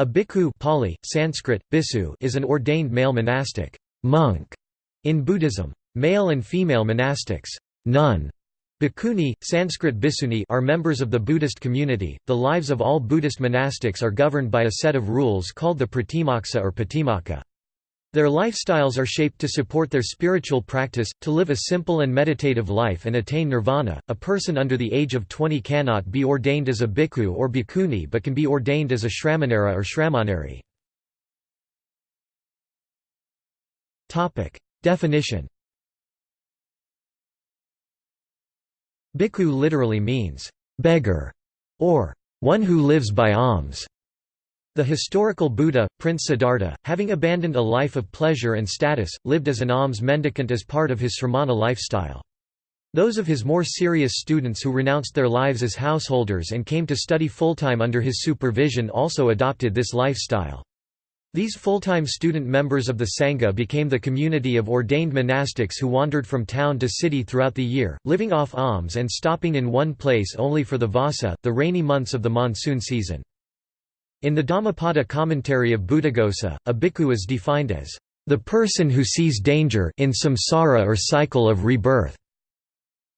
A bhikkhu Pali, Sanskrit, bisu is an ordained male monastic monk in Buddhism. Male and female monastics nun, bhikkhuni, Sanskrit bhissuni are members of the Buddhist community. The lives of all Buddhist monastics are governed by a set of rules called the pratimoksa or patimokkha. Their lifestyles are shaped to support their spiritual practice, to live a simple and meditative life and attain nirvana. A person under the age of 20 cannot be ordained as a bhikkhu or bhikkhuni but can be ordained as a shramanera or shramaneri. Topic: Definition. Bhikkhu literally means beggar or one who lives by alms. The historical Buddha, Prince Siddhartha, having abandoned a life of pleasure and status, lived as an alms mendicant as part of his sramana lifestyle. Those of his more serious students who renounced their lives as householders and came to study full-time under his supervision also adopted this lifestyle. These full-time student members of the Sangha became the community of ordained monastics who wandered from town to city throughout the year, living off alms and stopping in one place only for the vasa, the rainy months of the monsoon season. In the Dhammapada commentary of Buddhaghosa, a bhikkhu is defined as the person who sees danger in samsara or cycle of rebirth.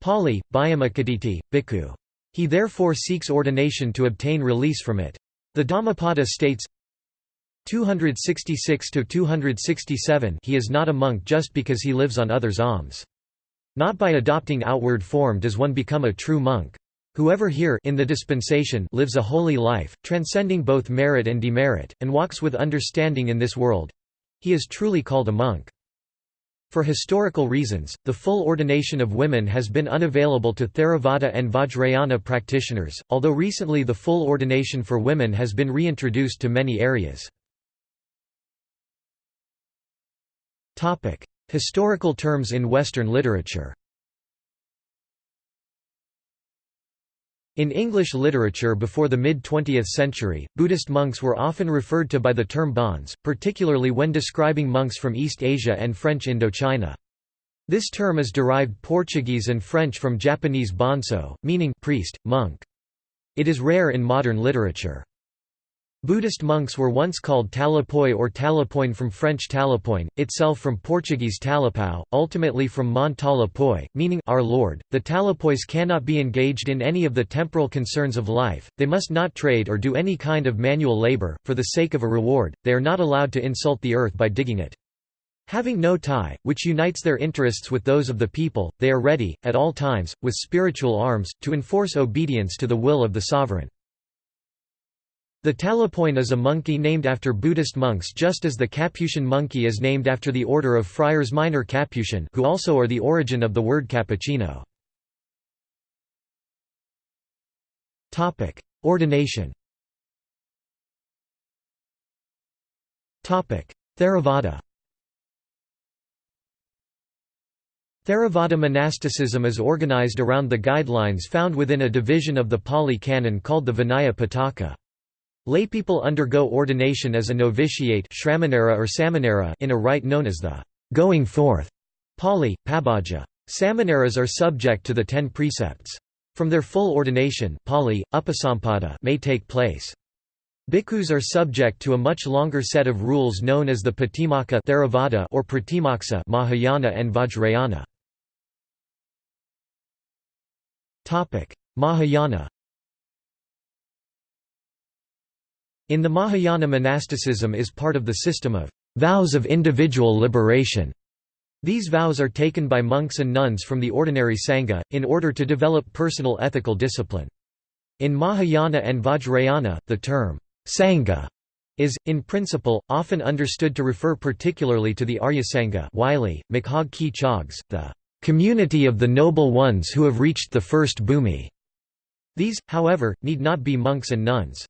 Pali, Bhayamakaditi, bhikkhu. He therefore seeks ordination to obtain release from it. The Dhammapada states 266–267 He is not a monk just because he lives on others' alms. Not by adopting outward form does one become a true monk. Whoever here in the dispensation lives a holy life, transcending both merit and demerit, and walks with understanding in this world—he is truly called a monk. For historical reasons, the full ordination of women has been unavailable to Theravada and Vajrayana practitioners, although recently the full ordination for women has been reintroduced to many areas. Historical terms in Western literature In English literature before the mid-20th century, Buddhist monks were often referred to by the term bonze, particularly when describing monks from East Asia and French Indochina. This term is derived Portuguese and French from Japanese bonso, meaning priest, monk. It is rare in modern literature. Buddhist monks were once called talapoi or talapoin from French talapoin, itself from Portuguese talapau, ultimately from mon talapoi, meaning our Lord. The talapois cannot be engaged in any of the temporal concerns of life, they must not trade or do any kind of manual labor, for the sake of a reward, they are not allowed to insult the earth by digging it. Having no tie, which unites their interests with those of the people, they are ready, at all times, with spiritual arms, to enforce obedience to the will of the sovereign. The talapoin is a monkey named after Buddhist monks just as the Capuchin monkey is named after the order of Friars Minor Capuchin who also are the origin of the word cappuccino. Ordination Theravada Theravada monasticism is organized around the guidelines found within a division of the Pali Canon called the Vinaya Pitaka. Laypeople undergo ordination as a novitiate or samanera in a rite known as the going forth Pali, Pabbaja. Samaneras are subject to the ten precepts. From their full ordination Pali, upasampada may take place. Bhikkhus are subject to a much longer set of rules known as the Patimokkha Theravada or Pratimoksa Mahayana and Vajrayana. Mahayana In the Mahayana monasticism is part of the system of vows of individual liberation. These vows are taken by monks and nuns from the ordinary Sangha, in order to develop personal ethical discipline. In Mahayana and Vajrayana, the term Sangha is, in principle, often understood to refer particularly to the Arya Sangha Wylie, Makhag Ki Chogs, the community of the noble ones who have reached the first bhumi. These, however, need not be monks and nuns.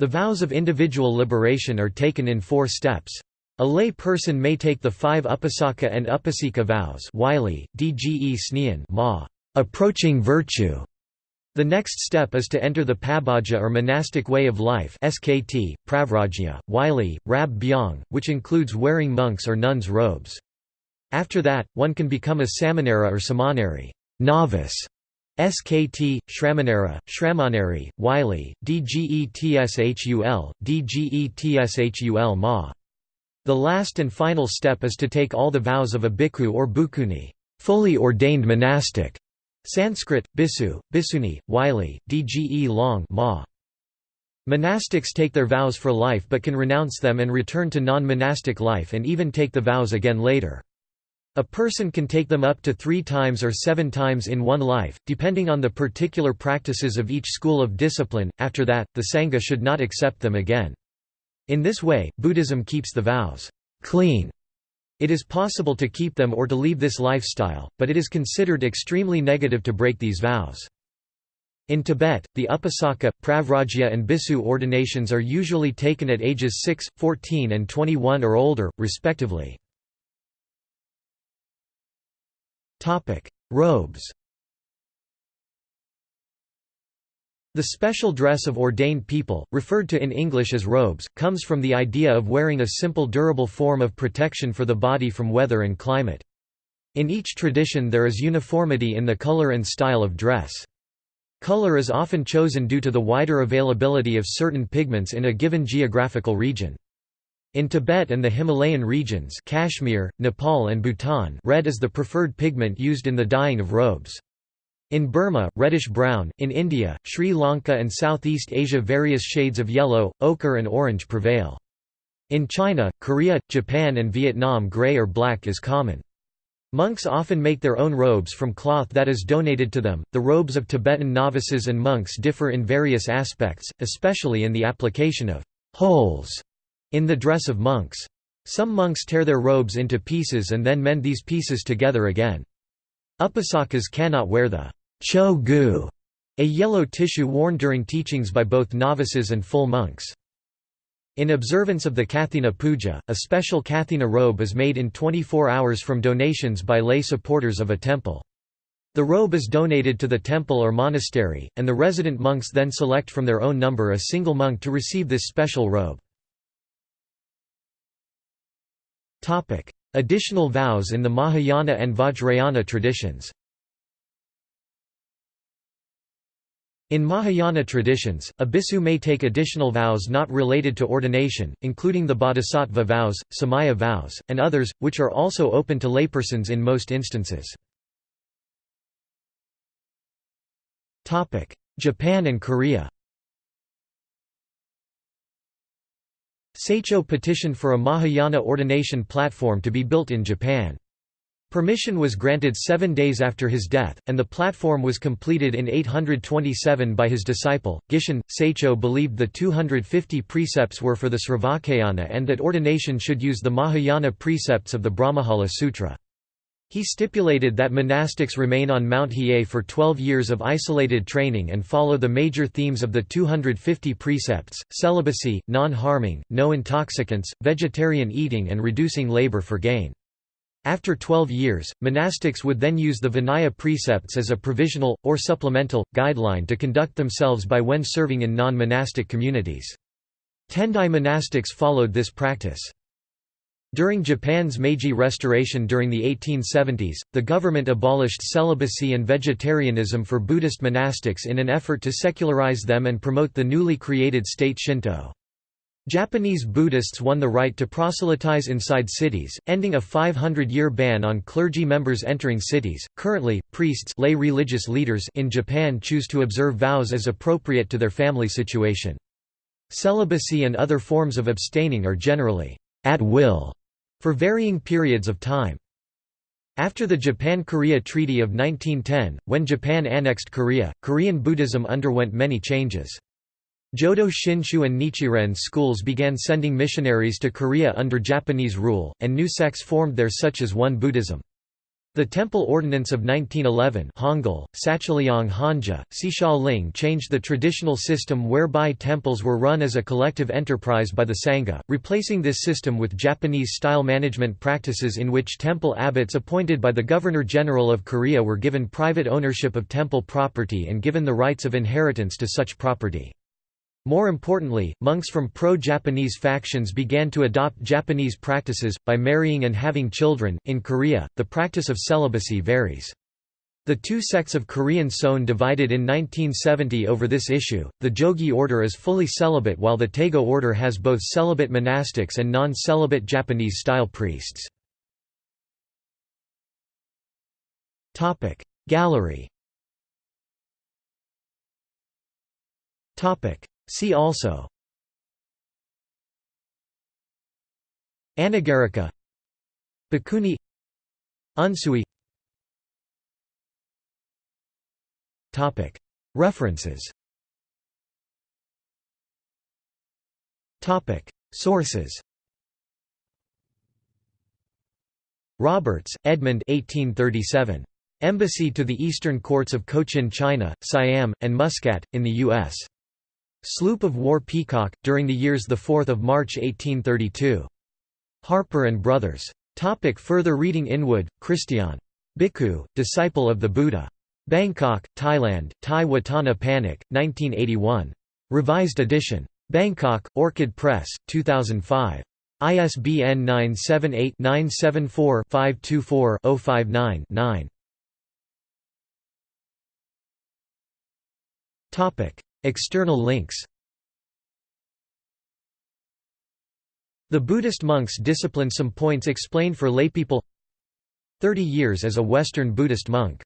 The vows of individual liberation are taken in four steps. A lay person may take the five upasaka and upasika vows Wylie, Dge ma, approaching virtue. The next step is to enter the pabbaja or monastic way of life SKT, Pravrajya, Wylie, Rab Byong, which includes wearing monks or nuns' robes. After that, one can become a samanera or samaneri novice", SKT, Shramanera, Shramaneri, Wylie, DGETSHUL, DGETSHUL Ma. The last and final step is to take all the vows of a bhikkhu or bhikkhuni, fully ordained monastic. Sanskrit, bisu, bisuni, Wylie, Dge long ma. Monastics take their vows for life but can renounce them and return to non-monastic life and even take the vows again later. A person can take them up to three times or seven times in one life, depending on the particular practices of each school of discipline. After that, the Sangha should not accept them again. In this way, Buddhism keeps the vows clean. It is possible to keep them or to leave this lifestyle, but it is considered extremely negative to break these vows. In Tibet, the Upasaka, Pravrajya and Bisu ordinations are usually taken at ages 6, 14 and 21 or older, respectively. Robes The special dress of ordained people, referred to in English as robes, comes from the idea of wearing a simple durable form of protection for the body from weather and climate. In each tradition there is uniformity in the color and style of dress. Color is often chosen due to the wider availability of certain pigments in a given geographical region. In Tibet and the Himalayan regions Kashmir, Nepal and Bhutan red is the preferred pigment used in the dyeing of robes. In Burma, reddish-brown, in India, Sri Lanka and Southeast Asia various shades of yellow, ochre and orange prevail. In China, Korea, Japan and Vietnam gray or black is common. Monks often make their own robes from cloth that is donated to them. The robes of Tibetan novices and monks differ in various aspects, especially in the application of holes in the dress of monks. Some monks tear their robes into pieces and then mend these pieces together again. Upasakas cannot wear the cho gu, a yellow tissue worn during teachings by both novices and full monks. In observance of the Kathina Puja, a special Kathina robe is made in 24 hours from donations by lay supporters of a temple. The robe is donated to the temple or monastery, and the resident monks then select from their own number a single monk to receive this special robe. Additional vows in the Mahayana and Vajrayana traditions. In Mahayana traditions, a bhikkhu may take additional vows not related to ordination, including the bodhisattva vows, samaya vows, and others, which are also open to laypersons in most instances. Japan and Korea Saicho petitioned for a Mahayana ordination platform to be built in Japan. Permission was granted seven days after his death, and the platform was completed in 827 by his disciple, Gishin. Saicho believed the 250 precepts were for the Sravakayana and that ordination should use the Mahayana precepts of the Brahmajala Sutra. He stipulated that monastics remain on Mount Hiei for 12 years of isolated training and follow the major themes of the 250 precepts, celibacy, non-harming, no intoxicants, vegetarian eating and reducing labor for gain. After 12 years, monastics would then use the Vinaya precepts as a provisional, or supplemental, guideline to conduct themselves by when serving in non-monastic communities. Tendai monastics followed this practice. During Japan's Meiji Restoration during the 1870s, the government abolished celibacy and vegetarianism for Buddhist monastics in an effort to secularize them and promote the newly created state Shinto. Japanese Buddhists won the right to proselytize inside cities, ending a 500-year ban on clergy members entering cities. Currently, priests lay religious leaders in Japan choose to observe vows as appropriate to their family situation. Celibacy and other forms of abstaining are generally at will for varying periods of time. After the Japan–Korea Treaty of 1910, when Japan annexed Korea, Korean Buddhism underwent many changes. Jodo Shinshu and Nichiren schools began sending missionaries to Korea under Japanese rule, and new sects formed there such as Won Buddhism. The Temple Ordinance of 1911 Hangul, Hanja, Ling changed the traditional system whereby temples were run as a collective enterprise by the Sangha, replacing this system with Japanese-style management practices in which temple abbots appointed by the Governor-General of Korea were given private ownership of temple property and given the rights of inheritance to such property. More importantly, monks from pro-Japanese factions began to adopt Japanese practices, by marrying and having children. In Korea, the practice of celibacy varies. The two sects of Korean Seon divided in 1970 over this issue. The Jogye order is fully celibate while the Taego order has both celibate monastics and non-celibate Japanese-style priests. Topic Gallery Topic See also. Anagarika. Bhikkhuni. Unsui. References. Sources. Roberts, Edmund 1837. Embassy to the Eastern Courts of Cochin China, Siam, and Muscat, in the U.S. Sloop of War Peacock, during the years 4 March 1832. Harper & Brothers. Topic further reading Inwood, Christian. Bhikkhu, Disciple of the Buddha. Bangkok, Thailand, Thai Watana Panic, 1981. Revised edition. Bangkok, Orchid Press, 2005. ISBN 978-974-524-059-9. External links. The Buddhist monks discipline Some points explained for laypeople. 30 years as a Western Buddhist monk